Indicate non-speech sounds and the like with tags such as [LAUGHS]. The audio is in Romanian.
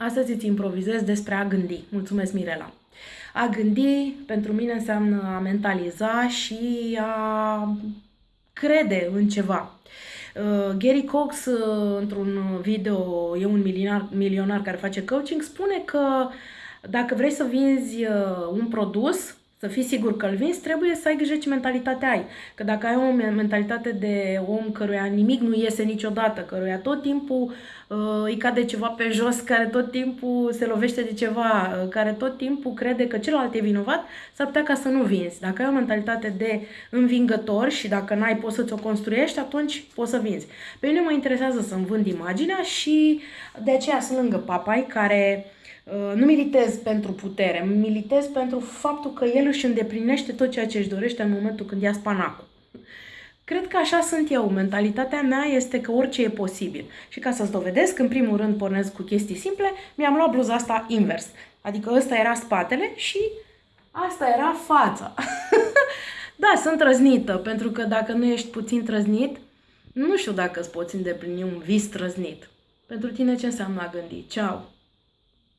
Astăzi îți improvizez despre a gândi. Mulțumesc, Mirela. A gândi pentru mine înseamnă a mentaliza și a crede în ceva. Uh, Gary Cox, uh, într-un video, e un milionar, milionar care face coaching, spune că dacă vrei să vinzi uh, un produs, să fii sigur că îl vinzi, trebuie să ai grijă ce mentalitate ai. Că dacă ai o mentalitate de om căruia nimic nu iese niciodată, căruia tot timpul uh, îi cade ceva pe jos, care tot timpul se lovește de ceva, uh, care tot timpul crede că celălalt e vinovat, s-ar putea ca să nu vinzi. Dacă ai o mentalitate de învingător și dacă n-ai poți să-ți o construiești, atunci poți să vinzi. Pe mine mă interesează să-mi vând imaginea și de aceea sunt lângă papai care Uh, nu militez pentru putere, militez pentru faptul că el își îndeplinește tot ceea ce își dorește în momentul când ia spanacul. Cred că așa sunt eu. Mentalitatea mea este că orice e posibil. Și ca să-ți dovedesc, în primul rând pornesc cu chestii simple, mi-am luat bluza asta invers. Adică ăsta era spatele și asta era fața. [LAUGHS] da, sunt trăznită, pentru că dacă nu ești puțin trăznit, nu știu dacă îți poți îndeplini un vis trăznit. Pentru tine ce înseamnă a gândi? Ceau!